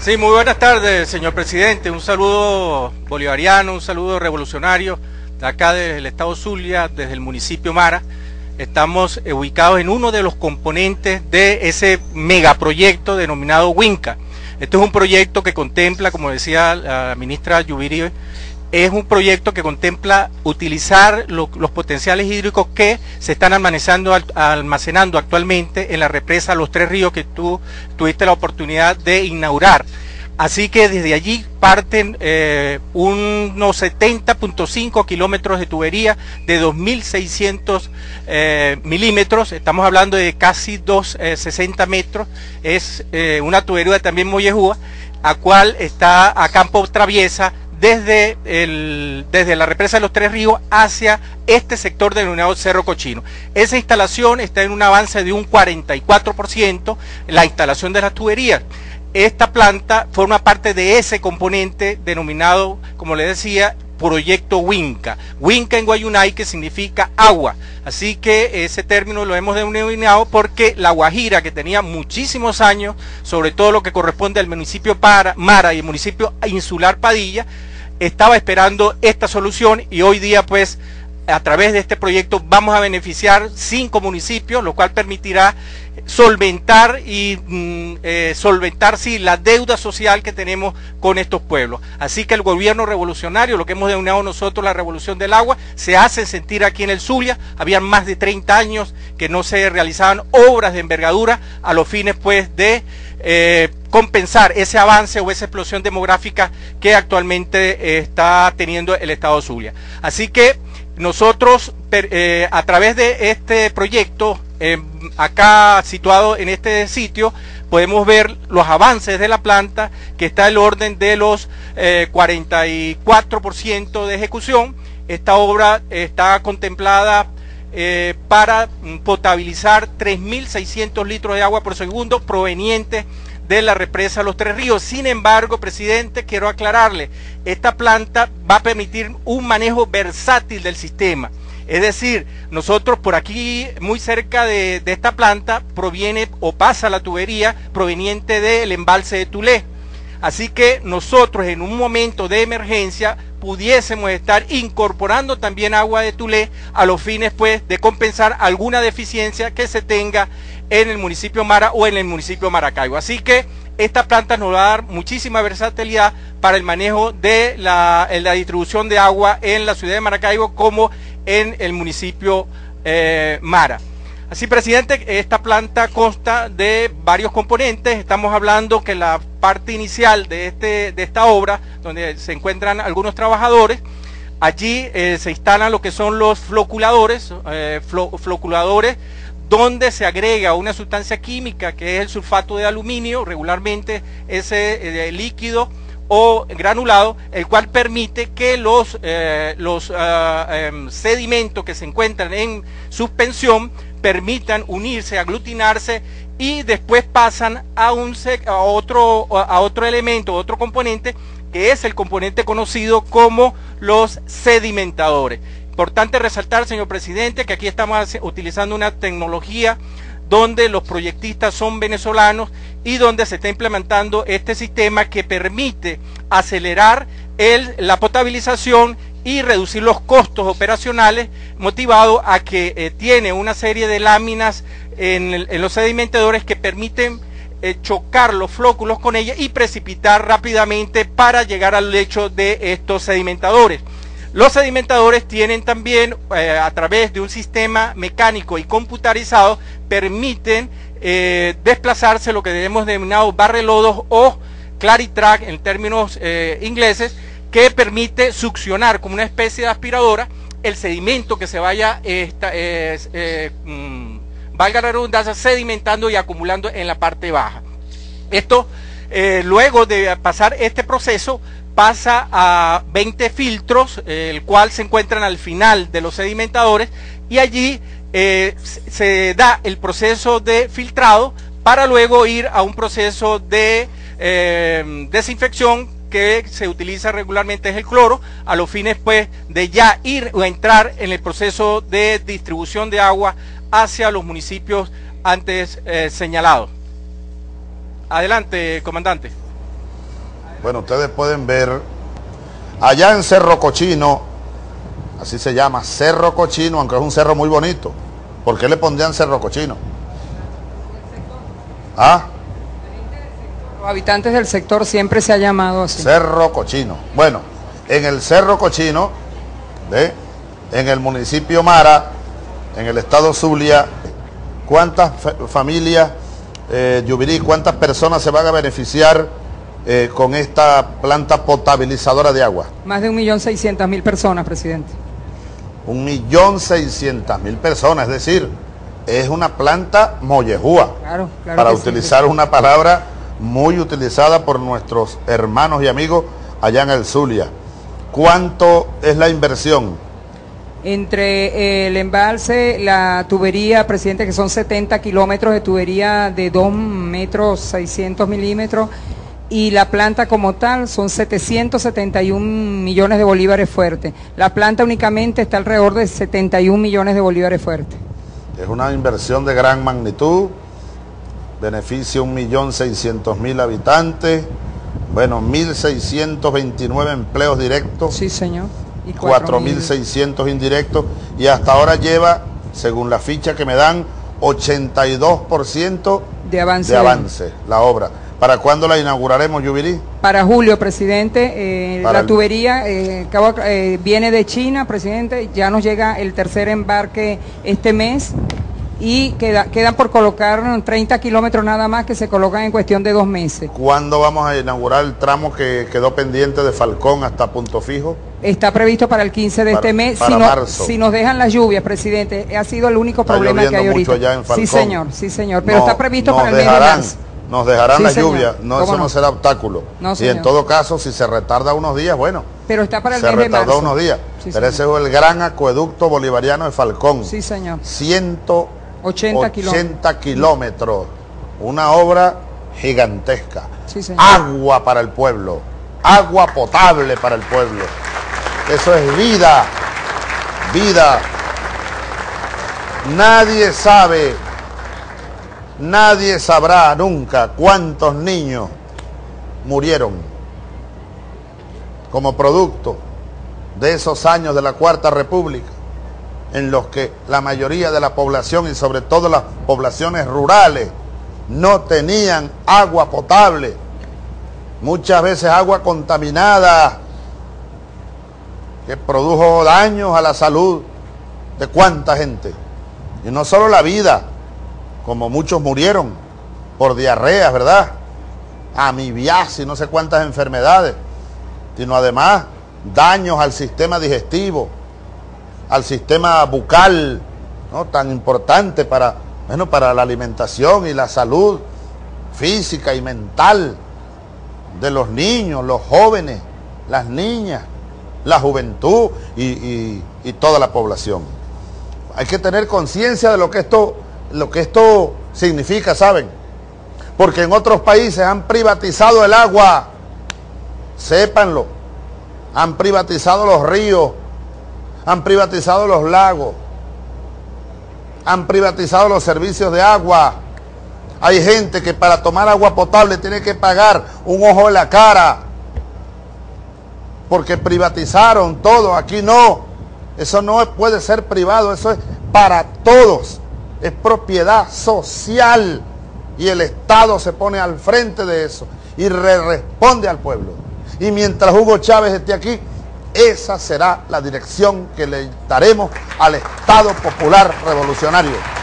Sí, muy buenas tardes, señor presidente. Un saludo bolivariano, un saludo revolucionario de acá desde el estado Zulia, desde el municipio Mara. Estamos ubicados en uno de los componentes de ese megaproyecto denominado Winca. Este es un proyecto que contempla, como decía la ministra Yubiri, es un proyecto que contempla utilizar los potenciales hídricos que se están almacenando, actualmente en la represa Los Tres Ríos que tú tuviste la oportunidad de inaugurar. Así que desde allí parten eh, unos 70.5 kilómetros de tubería de 2.600 eh, milímetros, estamos hablando de casi 260 eh, metros, es una tubería también mollejúa, a cual está a campo traviesa desde, el, desde la represa de los Tres Ríos hacia este sector denominado Cerro Cochino. Esa instalación está en un avance de un 44%, la instalación de las tuberías esta planta forma parte de ese componente denominado, como le decía, proyecto Winca. Winca en Guayunay que significa agua. Así que ese término lo hemos denominado porque la Guajira, que tenía muchísimos años, sobre todo lo que corresponde al municipio Para, Mara y el municipio insular Padilla, estaba esperando esta solución y hoy día pues a través de este proyecto vamos a beneficiar cinco municipios, lo cual permitirá solventar y mm, eh, solventar sí la deuda social que tenemos con estos pueblos. Así que el gobierno revolucionario, lo que hemos denominado nosotros la revolución del agua, se hace sentir aquí en el Zulia. Habían más de 30 años que no se realizaban obras de envergadura a los fines pues de eh, compensar ese avance o esa explosión demográfica que actualmente está teniendo el Estado Zulia. Así que nosotros, eh, a través de este proyecto, eh, acá situado en este sitio, podemos ver los avances de la planta, que está el orden de los 44% eh, de ejecución. Esta obra está contemplada para potabilizar 3.600 litros de agua por segundo provenientes de la represa Los Tres Ríos. Sin embargo, presidente, quiero aclararle, esta planta va a permitir un manejo versátil del sistema. Es decir, nosotros por aquí, muy cerca de, esta planta, proviene o pasa la tubería proveniente del embalse de Tulé. Así que nosotros en un momento de emergencia pudiésemos estar incorporando también agua de Tulé a los fines pues de compensar alguna deficiencia que se tenga en el municipio Mara o en el municipio Maracaibo. Así que esta planta nos va a dar muchísima versatilidad para el manejo de la, distribución de agua en la ciudad de Maracaibo como en el municipio eh, Mara. Así, presidente, esta planta consta de varios componentes. Estamos hablando que la parte inicial de, este, de esta obra, donde se encuentran algunos trabajadores, allí eh, se instalan lo que son los floculadores, eh, floculadores donde se agrega una sustancia química que es el sulfato de aluminio, regularmente ese eh, líquido o granulado, el cual permite que los, eh, los ah, em, sedimentos que se encuentran en suspensión permitan unirse, aglutinarse y después pasan a, un, a, otro, a otro elemento, otro componente, que es el componente conocido como los sedimentadores. Importante resaltar, señor presidente, que aquí estamos utilizando una tecnología donde los proyectistas son venezolanos y donde se está implementando este sistema que permite acelerar el, la potabilización y reducir los costos operacionales motivado a que eh, tiene una serie de láminas en, los sedimentadores que permiten eh, chocar los flóculos con ella y precipitar rápidamente para llegar al lecho de estos sedimentadores. Los sedimentadores tienen también, eh, a través de un sistema mecánico y computarizado, permiten eh, desplazarse lo que debemos denominar barrelodos o claritrack en términos eh, ingleses, que permite succionar como una especie de aspiradora el sedimento que se vaya, esta, mm, valga la redundancia, sedimentando y acumulando en la parte baja. Esto, luego de pasar este proceso, pasa a 20 filtros, el cual se encuentran al final de los sedimentadores y allí eh, se da el proceso de filtrado para luego ir a un proceso de eh, desinfección que se utiliza regularmente es el cloro, a los fines pues de ya ir o entrar en el proceso de distribución de agua hacia los municipios antes eh, señalados. Adelante, comandante. Bueno, ustedes pueden ver allá en Cerro Cochino, así se llama, Cerro Cochino, aunque es un cerro muy bonito. ¿Por qué le pondrían Cerro Cochino? ¿Ah? Los habitantes del sector siempre se ha llamado así. Cerro Cochino. Bueno, en el Cerro Cochino, ¿ve? en el municipio Mara, en el estado Zulia, ¿cuántas familias, eh, Yubirí, cuántas personas se van a beneficiar eh, con esta planta potabilizadora de agua? Más de 1.600.000 personas, presidente. 1.600.000 personas, es decir, es una planta mollejúa, claro, claro para utilizar una palabra muy utilizada por nuestros hermanos y amigos allá en el Zulia. ¿Cuánto es la inversión? Entre el embalse, la tubería, presidente, que son 70 kilómetros de tubería de 2 metros 600 milímetros, y la planta como tal son 771 millones de bolívares fuertes. La planta únicamente está alrededor de 71 millones de bolívares fuertes. Es una inversión de gran magnitud, beneficia 1.600.000 habitantes, bueno, 1.629 empleos directos. Sí, señor. Y 4.600 indirectos. Y hasta ahora lleva, según la ficha que me dan, 82% de avance. de avance la obra. ¿Para cuándo la inauguraremos, Yubirí? Para julio, presidente. Eh, la tubería eh, eh, viene de China, presidente. Ya nos llega el tercer embarque este mes y queda, quedan por colocar 30 kilómetros nada más que se colocan en cuestión de dos meses. ¿Cuándo vamos a inaugurar el tramo que quedó pendiente de Falcón hasta Punto Fijo? Está previsto para el 15 de este mes. Si, si nos dejan las lluvias, presidente, ha sido el único problema que hay ahorita. Allá en Falcón. Sí, señor, sí, señor. Pero está previsto para el mes de marzo. Nos dejarán la lluvia, no, eso no? será obstáculo. y en todo caso, si se retarda unos días, bueno. Pero está para el se retardó unos días. pero ese es el gran acueducto bolivariano de Falcón. Sí, señor. 180 kilómetros. Una obra gigantesca. Agua para el pueblo. Agua potable para el pueblo. Eso es vida. Vida. Nadie sabe Nadie sabrá nunca cuántos niños murieron como producto de esos años de la Cuarta República, en los que la mayoría de la población y sobre todo las poblaciones rurales no tenían agua potable, muchas veces agua contaminada, que produjo daños a la salud de cuánta gente. Y no solo la vida, como muchos murieron por diarreas, ¿verdad? Amibiasis, no sé cuántas enfermedades, sino además daños al sistema digestivo, al sistema bucal, ¿no? tan importante para, bueno, para la alimentación y la salud física y mental de los niños, los jóvenes, las niñas, la juventud y, y toda la población. Hay que tener conciencia de lo que esto lo que esto significa, ¿saben? Porque en otros países han privatizado el agua, sépanlo, han privatizado los ríos, han privatizado los lagos, han privatizado los servicios de agua. Hay gente que para tomar agua potable tiene que pagar un ojo en la cara, porque privatizaron todo, aquí no. Eso no puede ser privado, eso es para todos es propiedad social y el Estado se pone al frente de eso y responde al pueblo. Y mientras Hugo Chávez esté aquí, esa será la dirección que le daremos al Estado Popular Revolucionario.